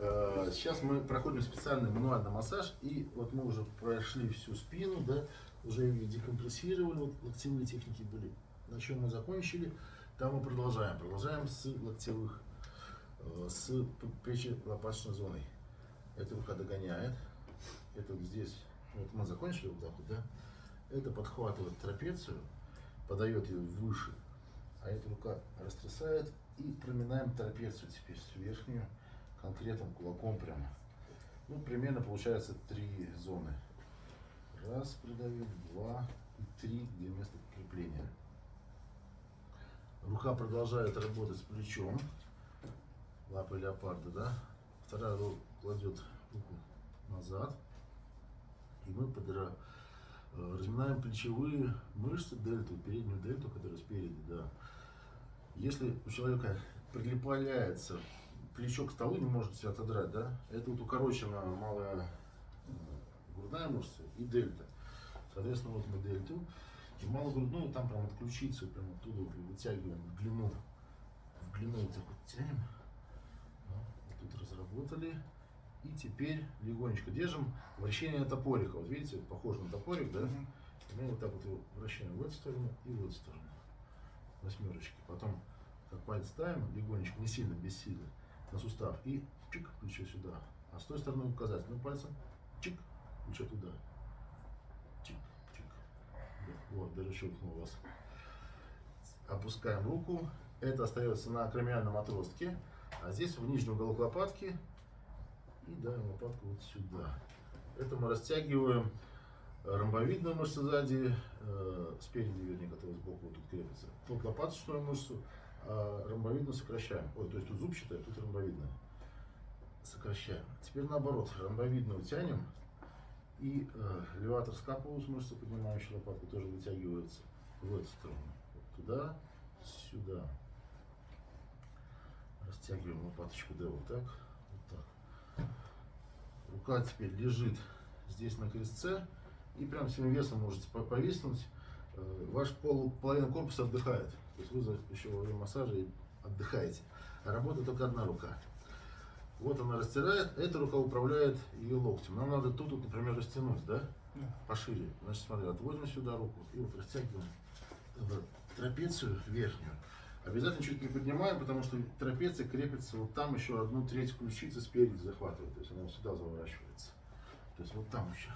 Э, Сейчас мы проходим специальный мануальный массаж, и вот мы уже прошли всю спину, да, уже ее декомпрессировали, вот локтевые техники были. На чем мы закончили, там мы продолжаем. Продолжаем с локтевых, э, с плечи-лопаточной зоной. Эта рука догоняет, это вот здесь, вот мы закончили вот так вот, да, это подхватывает трапецию, подает ее выше, а эта рука растрясает и проминаем трапецию теперь верхнюю конкретным кулаком прямо. Ну, примерно получается три зоны. Раз придавил, два и три, где место крепления. Рука продолжает работать с плечом, лапой леопарда, да. Вторая рука кладет руку назад, и мы подра... э, разминаем плечевые мышцы, дельту, переднюю дельту, которая спереди, да. Если у человека прилепляется плечо к столу, не может себя отодрать, да, это вот укорочена малая э, грудная мышца и дельта. Соответственно, вот мы дельту и малогрудную, там прям от ключицы, прям оттуда вытягиваем в длину, в длину вот так вот тянем. Вот тут разработали. И теперь легонечко держим вращение топорика. Вот видите, вот похоже на топорик, да? Мы вот так вот его вращаем в эту сторону и в эту сторону. Восьмерочки. Потом как палец ставим, легонечко, не сильно, без силы, на сустав. И чик, плечо сюда. А с той стороны указательным пальцем, чик, плечо туда. Чик, чик. Вот, даже щелкнул вас. Опускаем руку. Это остается на акромиальном отростке. А здесь в нижний уголок лопатки. И давим лопатку вот сюда. Это мы растягиваем ромбовидную мышцу сзади, э, спереди, вернее, которая сбоку вот тут крепится. Тут лопаточную мышцу, а ромбовидную сокращаем. Ой, то есть тут зубчатая, тут ромбовидная. Сокращаем. Теперь наоборот, ромбовидную тянем. И э, леватор скапулус, мышца, поднимающая лопатку, тоже вытягивается в эту сторону. Вот туда, сюда. Растягиваем лопаточку, да, вот так, вот так. Рука теперь лежит здесь на крестце. И прям всем весом можете по- повиснуть. Э, Ваш пол, половина корпуса отдыхает. То есть вы еще во время массажа отдыхаете. А работает только одна рука. Вот она растирает, эта рука управляет ее локтем. Нам надо тут, вот, например, растянуть, да? Пошире. Значит, смотри, отводим сюда руку и вот растягиваем трапецию верхнюю. Обязательно чуть приподнимаем, потому что трапеция крепится вот там еще одну треть ключицы спереди захватывает. То есть она вот сюда заворачивается. То есть вот там еще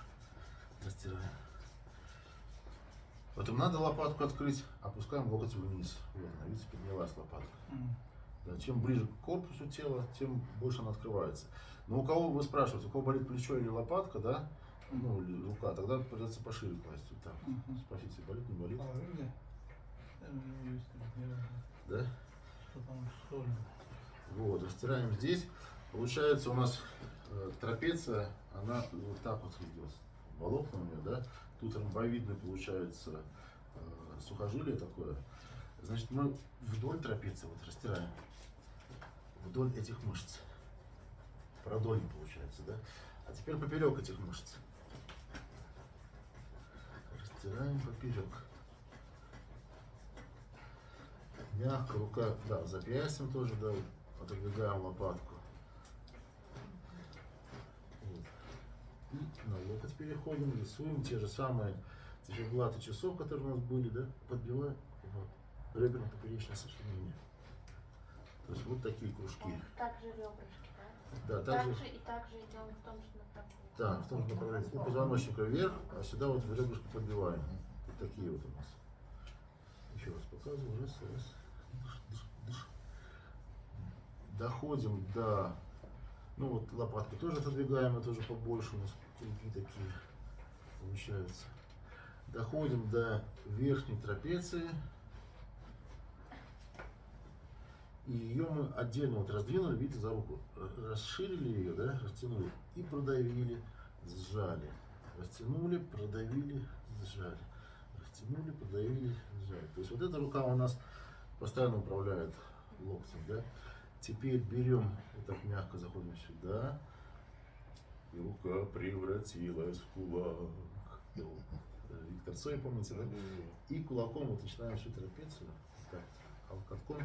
растираем. Потом надо лопатку открыть, опускаем локоть вниз. Вот видите, поднялась лопатка. Да, чем ближе к корпусу тела, тем больше она открывается. Но у кого, вы спрашиваете, у кого болит плечо или лопатка, да, ну, или рука, тогда придется пошире класть. Вот так. Спросите, болит, не болит, знаю, да? Вот, растираем здесь. Получается у нас э, трапеция, она вот так вот идет. Волокна у нее, да? Тут ромбовидный получается э, сухожилие такое. Значит, мы вдоль трапеции вот растираем. Вдоль этих мышц. Продольно получается, да? А теперь поперек этих мышц. Растираем поперек. Мягко, рука, да, запястьем тоже, да, отодвигаем лопатку. Вот. И на локоть переходим, рисуем те же самые циферблаты часов, которые у нас были, да, подбиваем в реберно-поперечное сочленение. То есть вот такие кружки. Также ребрышки, да? Да, также, Также и также идем в том же направлении. да, в том же направлении. У позвоночника вверх, а сюда вот в ребрышко подбиваем. Вот такие вот у нас. Еще раз показываю. Раз, раз. Дыш, дыш, дыш. Доходим до... Ну вот лопатку тоже отодвигаем, это уже побольше у нас круги такие получаются. Доходим до верхней трапеции. И ее мы отдельно вот раздвинули, видите, за руку. Р- Расширили ее, да, растянули. И продавили, сжали. Растянули, продавили, сжали. Растянули, продавили, сжали. То есть вот эта рука у нас постоянно управляет локтем, да. Теперь берем, вот так мягко заходим сюда и рука превратилась в кулак. Ну, э, Виктор Цой, помните, да? И кулаком вот начинаем всю трапецию, так, а вот катком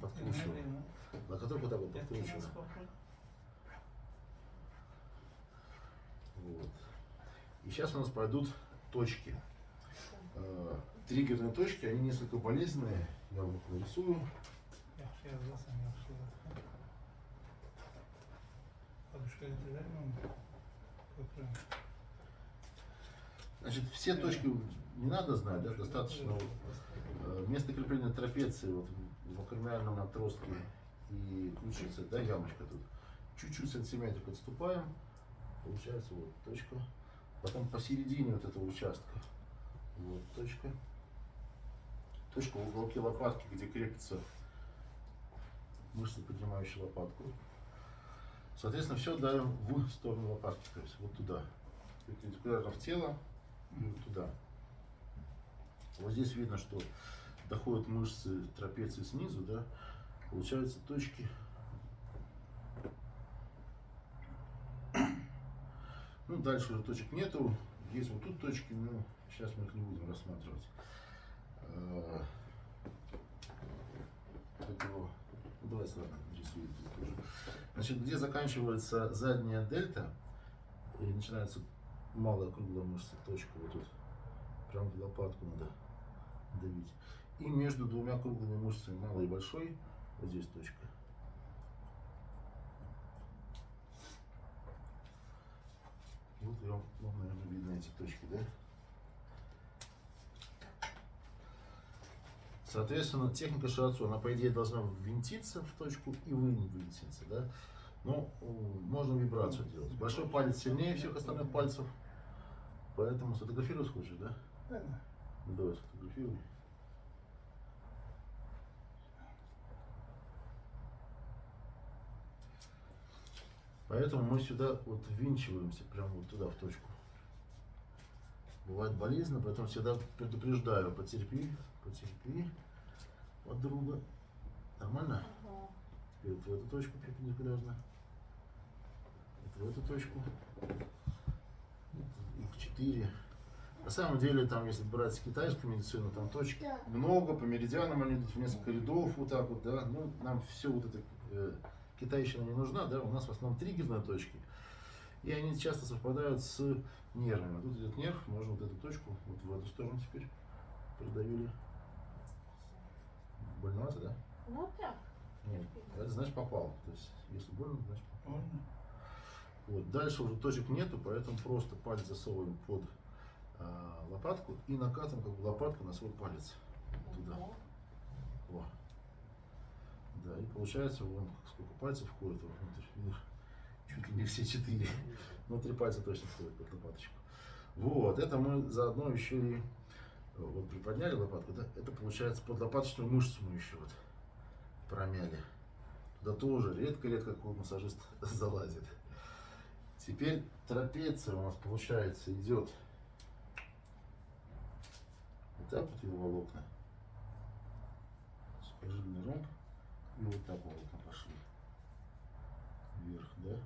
подкручиваем. На который вот так вот подкручиваем. Вот. И сейчас у нас пройдут точки. Э, триггерные точки, они несколько болезненные. Я вам их нарисую. Я Ko'krak. Значит, все точки не надо знать, да, достаточно вот, э, место крепления трапеции вот, в акромиальном отростке и ключицы, да, ямочка тут. Чуть-чуть сантиметрик отступаем, получается вот точка. Потом посередине вот этого участка, вот точка. Точка в уголке лопатки, где крепится мышца, поднимающая лопатку. Соответственно, все давим в сторону лопатки, то есть вот туда. Перпендикулярно в тело и вот туда. Вот здесь видно, что доходят мышцы трапеции снизу, да, получаются точки. Ну, дальше уже точек нету. Есть вот тут точки, но сейчас мы их не будем рассматривать. А, этого- ну, давайте, ладно, нарисую тут тоже. Значит, где заканчивается задняя дельта и начинается малая круглая мышца, точка вот тут. Прям в лопатку надо давить. И между двумя круглыми мышцами, малой и большой, вот здесь точка. Вот вам, наверное, видно эти точки, да? Соответственно, техника шиатсу, она, по идее, должна ввинтиться в точку и вывинтиться, да? Э, можно вибрацию делать. Большой палец сильнее всех остальных пальцев, поэтому сфотографировать хочешь, да? Да, да. Ну, давай сфотографируй. Поэтому мы сюда вот ввинчиваемся, прямо вот туда, в точку. Бывает болезненно, поэтому всегда предупреждаю, потерпи, потерпи, подруга. Нормально? Ага. Теперь вот в эту точку перпендикулярно. Вот в эту точку. Их четыре. На самом деле, там, если брать китайскую медицину, там точек много, по меридианам они идут в несколько рядов, вот так вот, да. Ну, нам все вот это э, китайщина не нужна, да, у нас в основном триггерные точки. И они часто совпадают с нервами. Тут идет нерв, можно вот эту точку вот в эту сторону теперь продавили. Больновато, да? Ну так. Нет, это значит попал. То есть, если больно, значит попал. Вот. Дальше уже точек нету, поэтому просто палец засовываем под а, лопатку и накатываем как бы лопатку на свой палец. Туда. Во. Да, и получается, вон сколько пальцев входит внутрь, видишь, чуть ли не все четыре. Внутри пальца точно входит под лопаточку. Вот, это мы заодно еще и э, вот приподняли лопатку, да, это получается под лопаточную мышцу мы еще вот промяли. Туда тоже редко-редко какой массажист залазит. Теперь трапеция у нас получается идет вот так вот его волокна. Сухожильный ромб. И вот так волокна пошли. Вверх, да?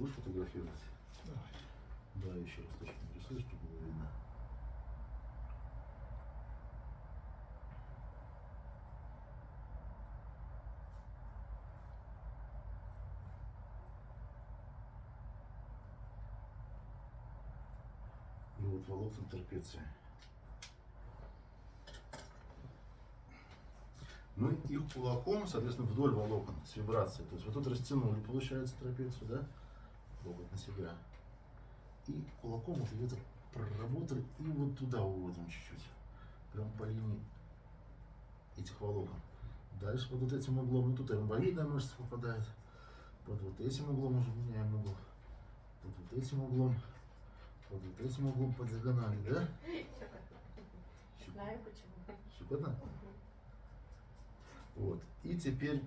Будешь фотографировать? Давай. Да, еще раз точно нарисуй, чтобы было видно. И вот волокна трапеции. Мы их кулаком, соответственно, вдоль волокон с вибрацией. То есть вот тут растянули, получается, трапецию, да? Локоть на себя. И кулаком вот где-то проработали и вот туда уводим чуть-чуть. Прям по линии этих волокон. Дальше под вот этим углом, ну тут ромбовидная мышца попадает. Под вот этим углом уже меняем угол. Под вот этим углом. Под вот этим углом по диагонали, да? Знаю почему. Щекотно? Вот. И теперь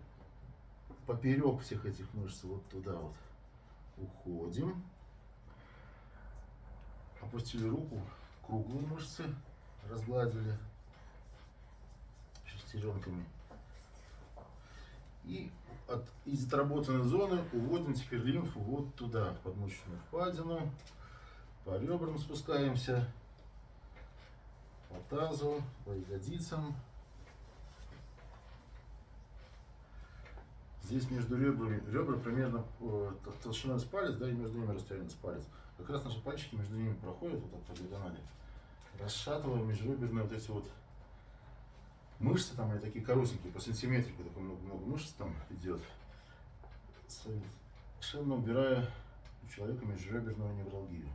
поперек всех этих мышц вот туда вот уходим. Опустили руку, круглые мышцы разгладили шестеренками. И от, из отработанной зоны уводим теперь лимфу вот туда, в подмышечную впадину. По ребрам спускаемся, по тазу, по ягодицам. Здесь между ребрами, ребра примерно э, толщиной с палец, да, и между ними расстояние с палец. Как раз наши пальчики между ними проходят вот так по диагонали. Расшатываем межреберные вот эти вот мышцы, там они такие коротенькие, по сантиметрику, такое много-много мышц там идет. Совершенно убирая у человека межреберную невралгию.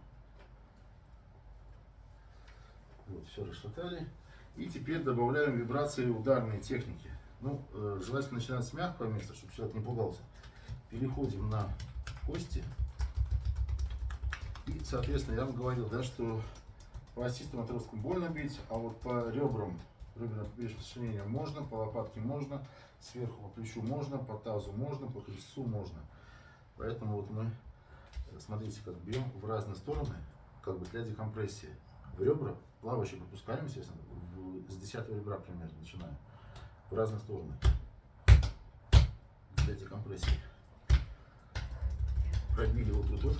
Вот, все расшатали. И теперь добавляем вибрации ударные техники. Ну, э, желательно начинать с мягкого места, чтобы человек не пугался. Переходим на кости. И, соответственно, я вам говорил, да, что по остистым отросткам больно бить, а вот по ребрам, реберным сочленениям можно, по лопатке можно, сверху по плечу можно, по тазу можно, по крестцу можно. Поэтому вот мы, э, смотрите, как бьем в разные стороны, как бы для декомпрессии. В ребра плавающие пропускаем, естественно, с 10 ребра примерно начинаем. В разные стороны. Для декомпрессии. Пробили вот тут вот.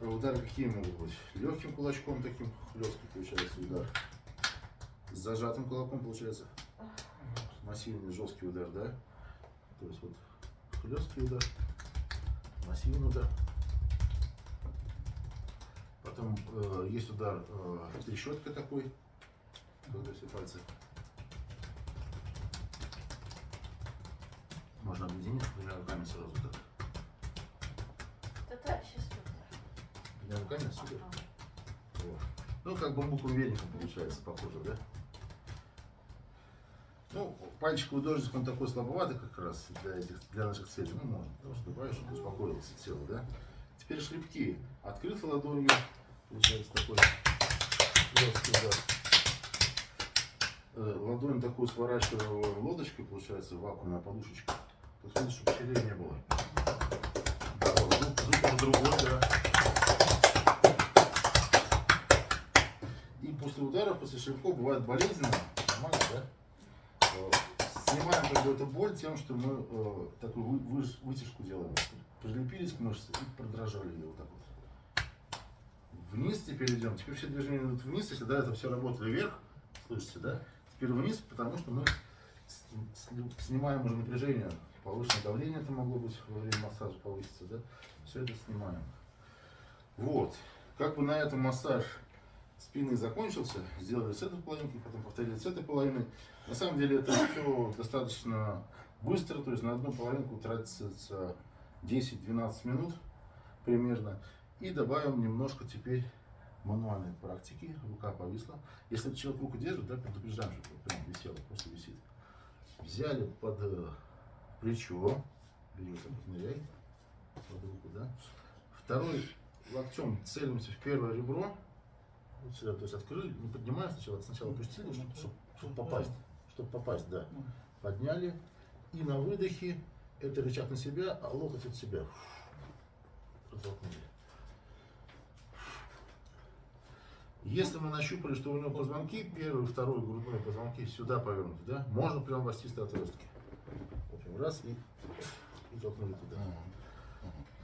А Удары какие могут быть? Легким кулачком таким хлесткий получается удар. С зажатым кулаком получается массивный жесткий удар, да? То есть вот хлесткий удар, массивный удар. Потом э, есть удар э, трещоткой такой, когда все пальцы объединить двумя руками сразу так. Это сейчас. Двумя руками супер. Ага. Вот. Ну, как бамбуковым веником получается, похоже, да? Ну, пальчиковый дождик, он такой слабоватый как раз для, этих, для наших целей. Ну, можно, потому что добавишь, чтобы успокоилось тело, да? Теперь шлепки. Открыто ладонью, получается такой легкий удар. Э, Ладонь такую сворачиваю лодочкой, получается, вакуумная подушечка. Тут видишь, чтобы щелей не было. Да, вот, звук, звук уже другой, да. И после ударов, после шлепков бывает болезненно. Нормально, да? Э, Снимаем как бы эту боль тем, что мы э, такую вы- выж- вытяжку делаем. Прилепились к мышце и продрожали ее вот так вот. Вниз теперь идем. Теперь все движения идут вниз. Если до этого все работали вверх, слышите, да? Теперь вниз, потому что мы снимаем уже напряжение. Повышенное давление это могло быть во время массажа повыситься, да? Все это снимаем. Вот. Как бы на этом массаж спины закончился, сделали с этой половинки, потом повторили с этой половиной. На самом деле это все достаточно быстро, то есть на одну половинку тратится 10-12 минут примерно. И добавим немножко теперь мануальной практики. Рука повисла. Если человек руку держит, да, предупреждаем, чтобы прям висела, просто висит. Взяли под э, плечо, вот, ныряй, под руку, да. Второй локтем целимся в первое ребро, вот сюда, то есть открыли, не поднимаем сначала, сначала опустили, чтобы, попасть, чтобы попасть, да. Ну, Подняли и на выдохе это рычаг на себя, а локоть от себя. Протолкнули. Если мы нащупали, что у него позвонки, первый, второй грудной позвонки сюда повернуты, да, можно прям в остистой прям раз и, и толкнули туда.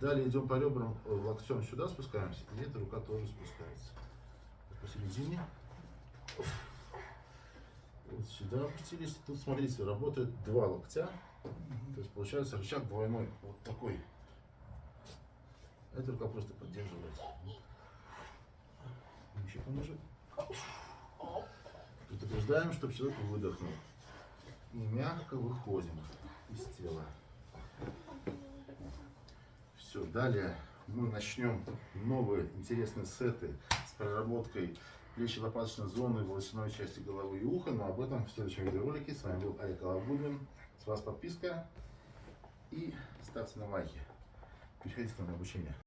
Далее идем по ребрам, э, локтем сюда спускаемся, и эта рука тоже спускается. Посередине. Вот сюда опустились. Тут, смотрите, работает два локтя. То есть получается рычаг двойной. Вот такой. Эта рука просто поддерживает. Еще пониже. Предупреждаем, чтобы человек выдохнул. И мягко выходим из тела. Все, далее мы начнем новые интересные сеты с проработкой плечи-лопаточной зоны, волосяной части головы и уха, но об этом в следующем видеоролике. С вами был Олег Алабудин. С вас подписка и ставьте на лайки. Переходите к нам на обучение.